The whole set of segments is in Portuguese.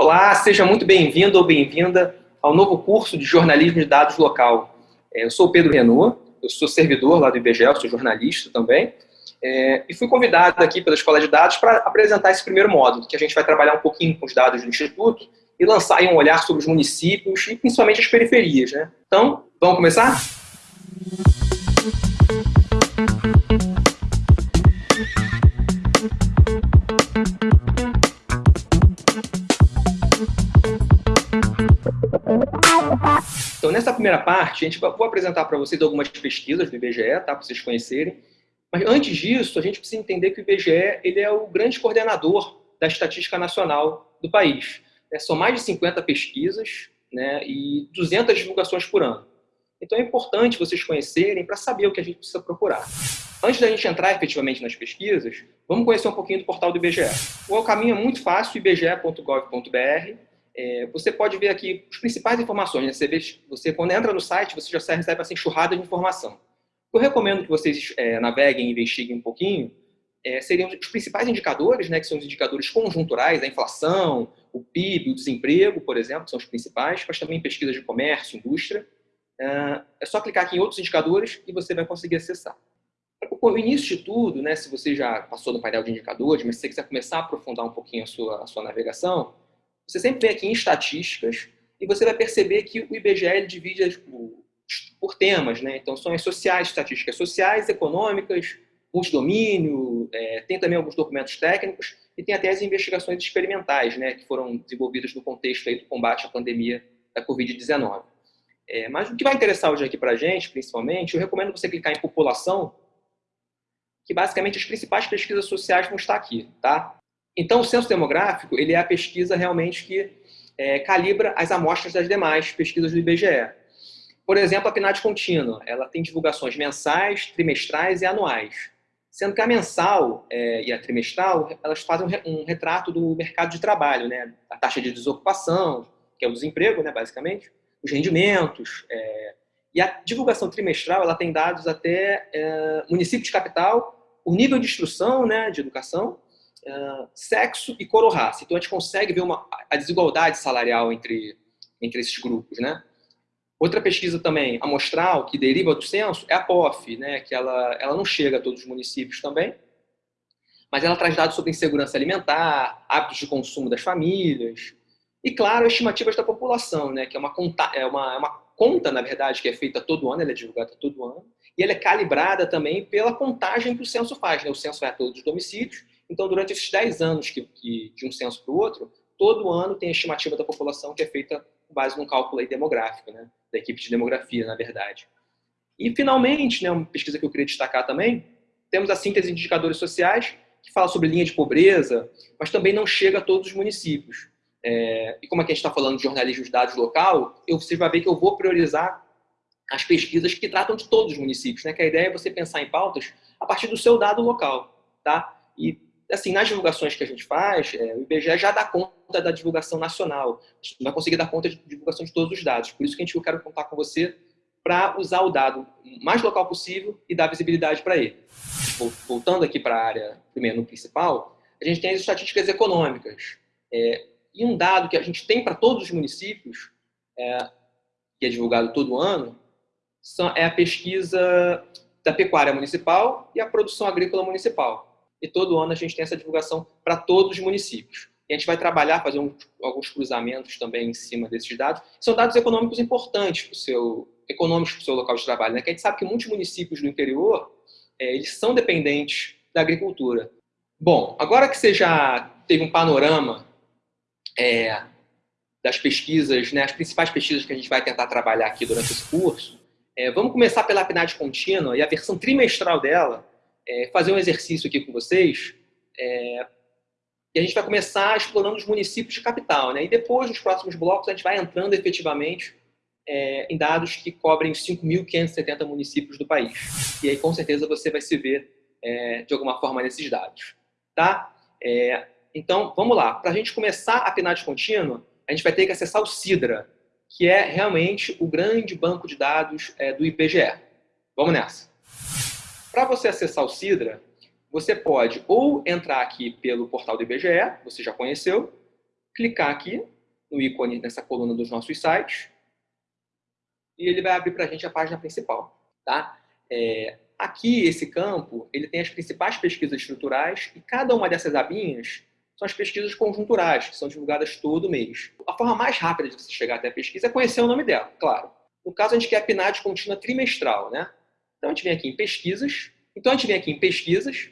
Olá, seja muito bem-vindo ou bem-vinda ao novo curso de jornalismo de dados local. É, eu sou o Pedro Renault, eu sou servidor lá do IBGE, sou jornalista também, é, e fui convidado aqui pela Escola de Dados para apresentar esse primeiro módulo, que a gente vai trabalhar um pouquinho com os dados do Instituto e lançar um olhar sobre os municípios e principalmente as periferias. Né? Então, vamos começar? Então, nessa primeira parte, a gente vou apresentar para vocês algumas pesquisas do IBGE, tá, para vocês conhecerem. Mas antes disso, a gente precisa entender que o IBGE ele é o grande coordenador da estatística nacional do país. É, são mais de 50 pesquisas né, e 200 divulgações por ano. Então é importante vocês conhecerem para saber o que a gente precisa procurar. Antes da gente entrar efetivamente nas pesquisas, vamos conhecer um pouquinho do portal do IBGE. O caminho é muito fácil, ibge.gov.br. É, você pode ver aqui as principais informações. Né? Você, vê, você, quando entra no site, você já recebe essa enxurrada de informação. Eu recomendo que vocês é, naveguem e investiguem um pouquinho, é, seriam os principais indicadores, né, que são os indicadores conjunturais, a inflação, o PIB, o desemprego, por exemplo, são os principais, mas também pesquisas de comércio, indústria. É, é só clicar aqui em outros indicadores e você vai conseguir acessar. O início de tudo, né, se você já passou no painel de indicadores, mas se você quiser começar a aprofundar um pouquinho a sua, a sua navegação, você sempre vem aqui em estatísticas e você vai perceber que o IBGE divide por temas, né? Então, são as sociais, estatísticas sociais, econômicas, multidomínio, é, tem também alguns documentos técnicos e tem até as investigações experimentais, né, que foram desenvolvidas no contexto aí do combate à pandemia da Covid-19. É, mas o que vai interessar hoje aqui para a gente, principalmente, eu recomendo você clicar em população, que basicamente as principais pesquisas sociais vão estar aqui, tá? Então, o censo demográfico, ele é a pesquisa realmente que é, calibra as amostras das demais pesquisas do IBGE. Por exemplo, a PNAD contínua, ela tem divulgações mensais, trimestrais e anuais. Sendo que a mensal é, e a trimestral, elas fazem um, retrato do mercado de trabalho, né? A taxa de desocupação, que é o desemprego, né, basicamente, os rendimentos. É, e a divulgação trimestral, ela tem dados até é, município de capital, o nível de instrução, né, de educação, sexo e cor ou raça. Então, a gente consegue ver uma, a desigualdade salarial entre, entre esses grupos, né? Outra pesquisa também amostral, que deriva do censo, é a POF, né, que ela, ela não chega a todos os municípios também, mas ela traz dados sobre insegurança alimentar, hábitos de consumo das famílias, e, claro, estimativas da população, né, que é uma, conta, é, uma, é uma conta, na verdade, que é feita todo ano, ela é divulgada todo ano, e ela é calibrada também pela contagem que o censo faz. Né? O censo vai a todos os domicílios, então, durante esses 10 anos que, que de um censo para o outro, todo ano tem a estimativa da população que é feita com base num cálculo demográfico, né? da equipe de demografia, na verdade. E, finalmente, né, uma pesquisa que eu queria destacar também, temos a síntese de indicadores sociais, que fala sobre linha de pobreza, mas também não chega a todos os municípios. É, e como aqui a gente está falando de jornalismo de dados local, eu, você vai ver que eu vou priorizar as pesquisas que tratam de todos os municípios, né? que a ideia é você pensar em pautas a partir do seu dado local. Tá? E assim, nas divulgações que a gente faz, é, o IBGE já dá conta da divulgação nacional. A gente não vai conseguir dar conta de divulgação de todos os dados. Por isso que a gente, eu quero contar com você para usar o dado mais local possível e dar visibilidade para ele. Voltando aqui para a área, primeiro, no principal, a gente tem as estatísticas econômicas. É, e um dado que a gente tem para todos os municípios, é, que é divulgado todo ano, são, é a pesquisa da pecuária municipal e a produção agrícola municipal e todo ano a gente tem essa divulgação para todos os municípios. E a gente vai trabalhar, fazer um, alguns cruzamentos também em cima desses dados. São dados econômicos importantes para o seu, econômicos para o seu local de trabalho, né? que a gente sabe que muitos municípios do interior, é, eles são dependentes da agricultura. Bom, agora que você já teve um panorama é, das pesquisas, né, as principais pesquisas que a gente vai tentar trabalhar aqui durante esse curso, é, vamos começar pela PNAD contínua e a versão trimestral dela, é, fazer um exercício aqui com vocês. É, e a gente vai começar explorando os municípios de capital. Né? E depois, nos próximos blocos, a gente vai entrando efetivamente é, em dados que cobrem os 5.570 municípios do país. E aí, com certeza, você vai se ver é, de alguma forma nesses dados. Tá? É, então, vamos lá. Para a gente começar a PNAD contínua, a gente vai ter que acessar o CIDRA, que é realmente o grande banco de dados é, do IBGE. Vamos nessa. Para você acessar o Sidra, você pode ou entrar aqui pelo portal do IBGE, você já conheceu, clicar aqui no ícone nessa coluna dos nossos sites e ele vai abrir para a gente a página principal. Tá? É, aqui, esse campo, ele tem as principais pesquisas estruturais e cada uma dessas abinhas são as pesquisas conjunturais, que são divulgadas todo mês. A forma mais rápida de você chegar até a pesquisa é conhecer o nome dela, claro. No caso, a gente quer a PNAD contínua trimestral, né? Então, a gente vem aqui em pesquisas. Então, a gente vem aqui em pesquisas,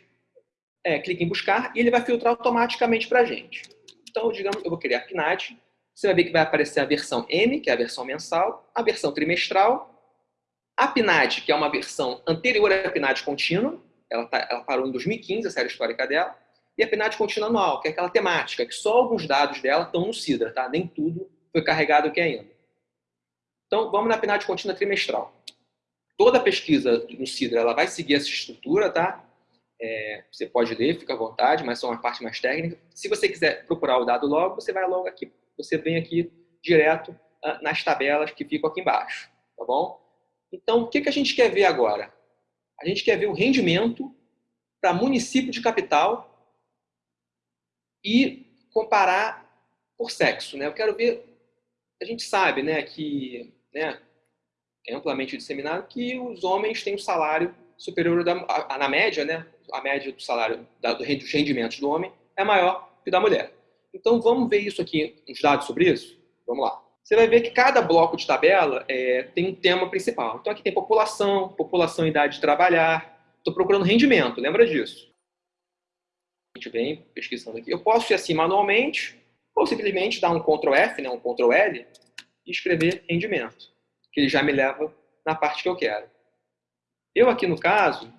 é, clica em buscar e ele vai filtrar automaticamente para a gente. Então, digamos, eu vou criar a PNAD. Você vai ver que vai aparecer a versão M, que é a versão mensal, a versão trimestral, a PNAD, que é uma versão anterior à PNAD contínua, ela, tá, ela parou em 2015, a série histórica dela, e a PNAD contínua anual, que é aquela temática, que só alguns dados dela estão no CIDRA, tá? nem tudo foi carregado aqui ainda. Então, vamos na PNAD contínua trimestral. Toda pesquisa no CIDRA ela vai seguir essa estrutura, tá? É, você pode ler, fica à vontade, mas são uma parte mais técnica. Se você quiser procurar o dado logo, você vai logo aqui. Você vem aqui direto uh, nas tabelas que ficam aqui embaixo, tá bom? Então, o que, que a gente quer ver agora? A gente quer ver o rendimento para município de capital e comparar por sexo. Né? Eu quero ver, a gente sabe né, que né, amplamente disseminado que os homens têm um salário superior da, a, a, na média, né, a média do salário da, dos rendimentos do homem é maior que da mulher. Então vamos ver isso aqui, uns dados sobre isso? Vamos lá. Você vai ver que cada bloco de tabela é, tem um tema principal. Então aqui tem população, população idade de trabalhar. Estou procurando rendimento, lembra disso? A gente vem pesquisando aqui. Eu posso ir assim manualmente, ou simplesmente dar um Ctrl F, né, um Ctrl L, e escrever rendimento, que ele já me leva na parte que eu quero. Eu aqui no caso,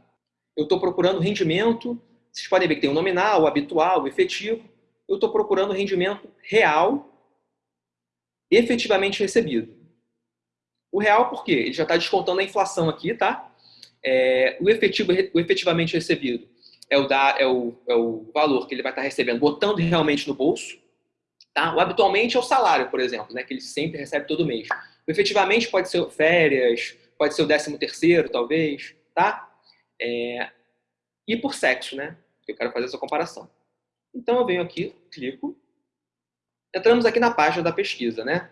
eu estou procurando rendimento, vocês podem ver que tem o nominal, o habitual, o efetivo. Eu estou procurando rendimento real, efetivamente recebido. O real por quê? Ele já está descontando a inflação aqui, tá? É, o, efetivo, o efetivamente recebido é o, da, é, o, é o valor que ele vai estar recebendo, botando realmente no bolso. Tá? O habitualmente é o salário, por exemplo, né, que ele sempre recebe todo mês. Efetivamente pode ser férias, pode ser o décimo terceiro, talvez, tá? É, e por sexo, né? Eu quero fazer essa comparação. Então eu venho aqui, clico. Entramos aqui na página da pesquisa, né?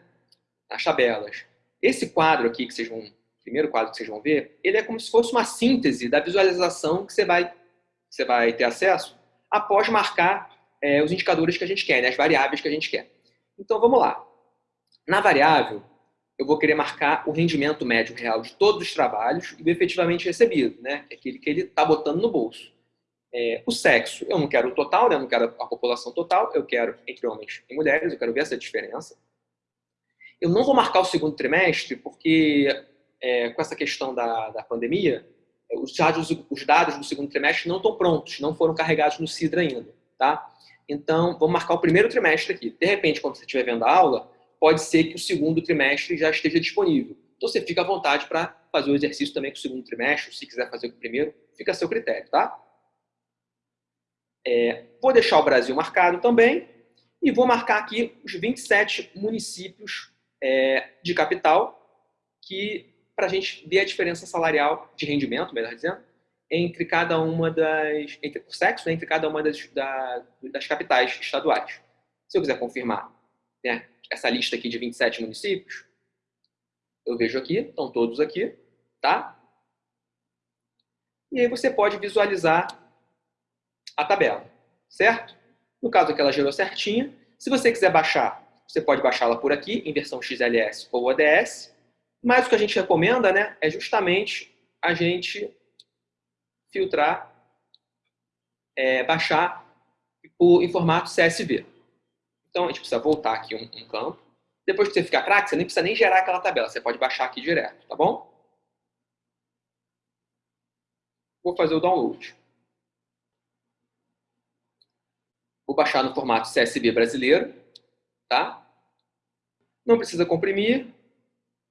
Nas tabelas. Esse quadro aqui que vocês vão, primeiro quadro que vocês vão ver, ele é como se fosse uma síntese da visualização que você vai você vai ter acesso após marcar é, os indicadores que a gente quer, né, as variáveis que a gente quer. Então, vamos lá. Na variável, eu vou querer marcar o rendimento médio real de todos os trabalhos e o efetivamente recebido, né, é aquele que ele está botando no bolso. É, o sexo, eu não quero o total, né, eu não quero a população total, eu quero entre homens e mulheres, eu quero ver essa diferença. Eu não vou marcar o segundo trimestre, porque é, com essa questão da, da pandemia, os dados, os dados do segundo trimestre não estão prontos, não foram carregados no CIDRA ainda, tá? Então, vamos marcar o primeiro trimestre aqui. De repente, quando você estiver vendo a aula, pode ser que o segundo trimestre já esteja disponível. Então, você fica à vontade para fazer o exercício também com o segundo trimestre, se quiser fazer com o primeiro, fica a seu critério, tá? É, vou deixar o Brasil marcado também e vou marcar aqui os 27 municípios é, de capital que para a gente ver a diferença salarial de rendimento, melhor dizendo, entre cada uma das, entre o sexo, né, entre cada uma das, da, das capitais estaduais. Se eu quiser confirmar né, essa lista aqui de 27 municípios, eu vejo aqui, estão todos aqui, tá? E aí você pode visualizar a tabela, certo? No caso aqui ela gerou certinha. Se você quiser baixar, você pode baixá-la por aqui, em versão XLS ou ODS. Mas o que a gente recomenda né, é justamente a gente filtrar, é, baixar em formato CSV. Então, a gente precisa voltar aqui um, um campo. Depois que você ficar craque, você nem precisa nem gerar aquela tabela. Você pode baixar aqui direto, tá bom? Vou fazer o download. Vou baixar no formato CSV brasileiro, tá? Não precisa comprimir,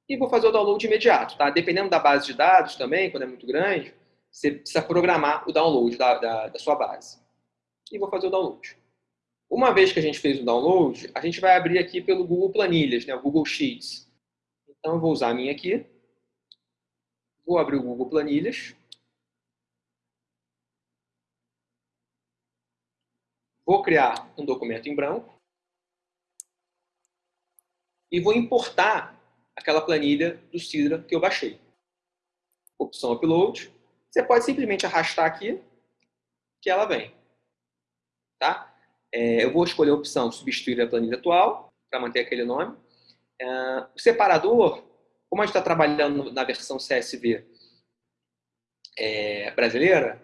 e vou fazer o download imediato. Tá? Dependendo da base de dados também, quando é muito grande, você precisa programar o download da, da, da sua base. E vou fazer o download. Uma vez que a gente fez o download, a gente vai abrir aqui pelo Google Planilhas, né, o Google Sheets. Então, eu vou usar a minha aqui. Vou abrir o Google Planilhas. Vou criar um documento em branco. e vou importar aquela planilha do Sidra que eu baixei. Opção Upload. Você pode simplesmente arrastar aqui que ela vem. Tá? É, eu vou escolher a opção Substituir a planilha atual, para manter aquele nome. É, o separador, como a gente está trabalhando na versão CSV é, brasileira,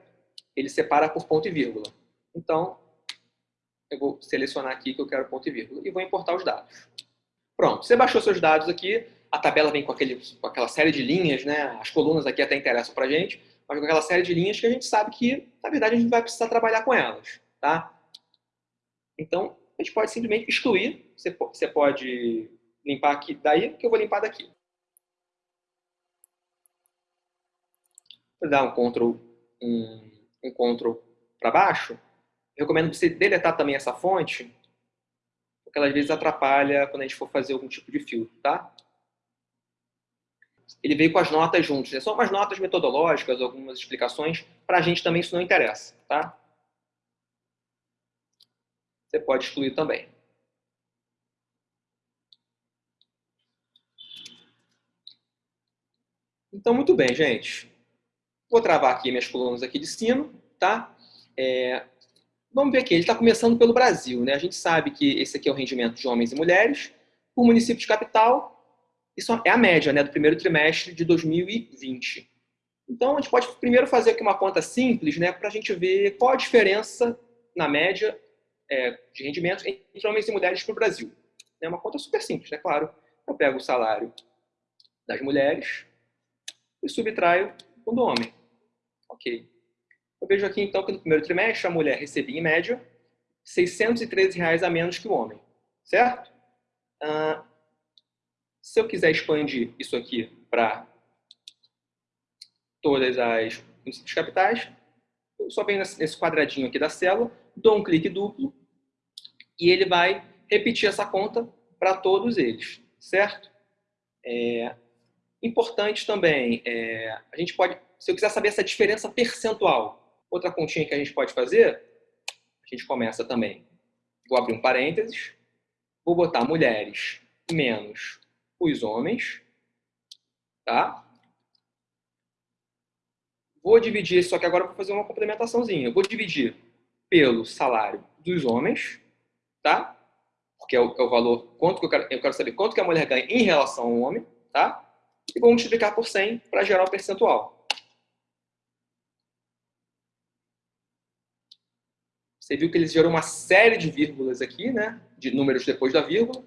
ele separa por ponto e vírgula. Então, eu vou selecionar aqui que eu quero ponto e vírgula e vou importar os dados. Pronto, você baixou seus dados aqui, a tabela vem com, aquele, com aquela série de linhas, né? as colunas aqui até interessam para a gente, mas com aquela série de linhas que a gente sabe que, na verdade, a gente vai precisar trabalhar com elas. Tá? Então, a gente pode simplesmente excluir, você pode limpar aqui daí, que eu vou limpar daqui. Vou dar um Ctrl, um, um Ctrl para baixo, recomendo você deletar também essa fonte, porque ela às vezes atrapalha quando a gente for fazer algum tipo de filtro, tá? Ele veio com as notas juntos, né? são umas notas metodológicas, algumas explicações, para a gente também isso não interessa, tá? Você pode excluir também. Então, muito bem, gente. Vou travar aqui minhas colunas aqui de cima, tá? É, Vamos ver aqui, ele está começando pelo Brasil. Né? A gente sabe que esse aqui é o rendimento de homens e mulheres. Por município de capital, isso é a média né, do primeiro trimestre de 2020. Então, a gente pode primeiro fazer aqui uma conta simples né, para a gente ver qual a diferença na média é, de rendimentos entre homens e mulheres para o Brasil. É uma conta super simples, né? Claro, eu pego o salário das mulheres e subtraio o do homem. Ok. Eu vejo aqui, então, que no primeiro trimestre a mulher recebia, em média, 613 reais a menos que o homem. Certo? Ah, se eu quiser expandir isso aqui para todas as municípios capitais, eu só venho nesse quadradinho aqui da célula, dou um clique duplo e ele vai repetir essa conta para todos eles, certo? É, importante também, é, a gente pode, se eu quiser saber essa diferença percentual, Outra continha que a gente pode fazer, a gente começa também. Vou abrir um parênteses, vou botar mulheres menos os homens, tá? Vou dividir, só que agora vou fazer uma complementaçãozinha. Vou dividir pelo salário dos homens, tá? Porque é o, é o valor, quanto que eu quero, eu quero saber quanto que a mulher ganha em relação ao homem, tá? E vou multiplicar por 100 para gerar o percentual. Você viu que eles gerou uma série de vírgulas aqui, né? De números depois da vírgula.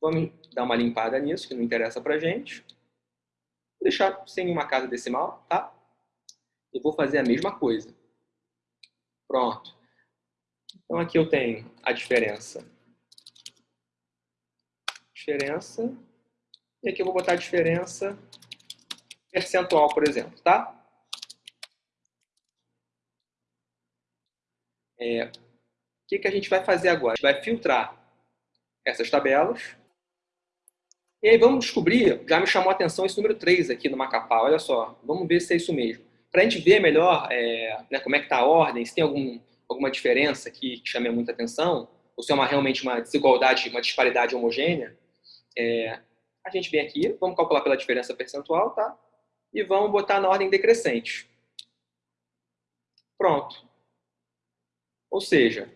Vamos dar uma limpada nisso, que não interessa pra gente. Vou deixar sem nenhuma casa decimal, tá? E vou fazer a mesma coisa. Pronto. Então aqui eu tenho a diferença. Diferença. E aqui eu vou botar a diferença percentual, por exemplo, tá? É, o que, que a gente vai fazer agora? A gente vai filtrar essas tabelas. E aí vamos descobrir, já me chamou a atenção esse número 3 aqui no Macapá, olha só, vamos ver se é isso mesmo. Para a gente ver melhor é, né, como é que está a ordem, se tem algum, alguma diferença que chame muita atenção, ou se é uma, realmente uma desigualdade, uma disparidade homogênea, é, a gente vem aqui, vamos calcular pela diferença percentual, tá? E vamos botar na ordem decrescente. Pronto. Ou seja,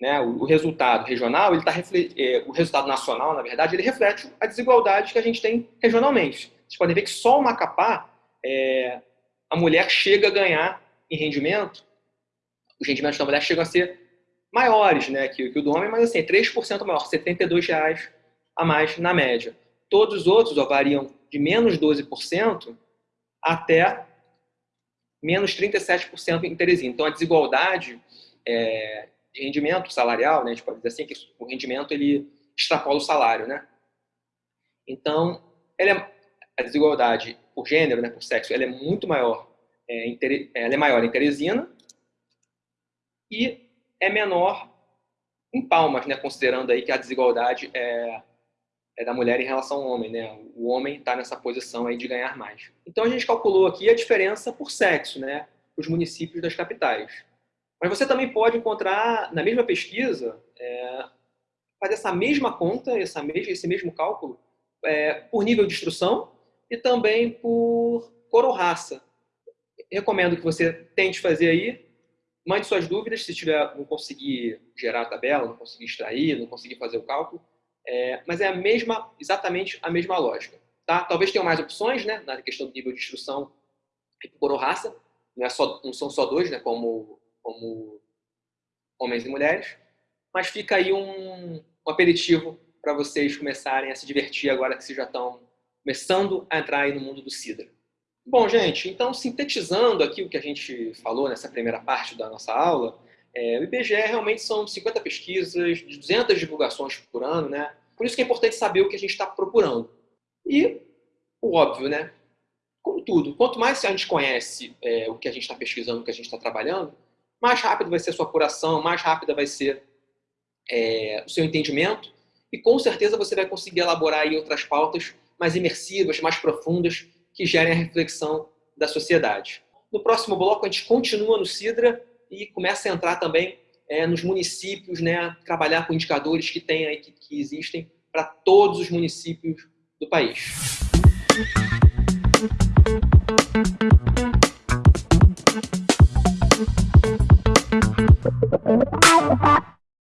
né, o, resultado regional, ele tá, é, o resultado nacional, na verdade, ele reflete a desigualdade que a gente tem regionalmente. Vocês podem ver que só o Macapá, é, a mulher chega a ganhar em rendimento, os rendimentos da mulher chegam a ser maiores né, que, que o do homem, mas assim, 3% maior, R$ reais a mais na média. Todos os outros ó, variam de menos 12% até menos 37% em Teresina. Então, a desigualdade é, de rendimento salarial, né, a gente pode dizer assim, que o rendimento ele extrapola o salário, né? Então, é, a desigualdade por gênero, né, por sexo, ela é muito maior, é, ela é maior em Teresina e é menor em Palmas, né, considerando aí que a desigualdade é, é da mulher em relação ao homem, né? O homem está nessa posição aí de ganhar mais. Então a gente calculou aqui a diferença por sexo, né, os municípios das capitais. Mas você também pode encontrar, na mesma pesquisa, é, fazer essa mesma conta, essa mesma, esse mesmo cálculo, é, por nível de instrução e também por cor ou raça. Recomendo que você tente fazer aí, mande suas dúvidas, se tiver, não conseguir gerar a tabela, não conseguir extrair, não conseguir fazer o cálculo, é, mas é a mesma, exatamente a mesma lógica. Tá? Talvez tenham mais opções, né, na questão do nível de instrução por raça, não, é só, não são só dois, né, como, como homens e mulheres, mas fica aí um, um aperitivo para vocês começarem a se divertir agora que vocês já estão começando a entrar no mundo do Sidra. Bom, gente, então sintetizando aqui o que a gente falou nessa primeira parte da nossa aula, é, o IBGE realmente são 50 pesquisas, 200 divulgações por ano, né? Por isso que é importante saber o que a gente está procurando. E o óbvio, né? Como tudo, quanto mais a gente conhece é, o que a gente está pesquisando, o que a gente está trabalhando, mais rápido vai ser a sua apuração, mais rápida vai ser é, o seu entendimento e com certeza você vai conseguir elaborar outras pautas mais imersivas, mais profundas, que gerem a reflexão da sociedade. No próximo bloco, a gente continua no Cidra e começa a entrar também é, nos municípios, né, trabalhar com indicadores que tem aí, que, que existem para todos os municípios do país.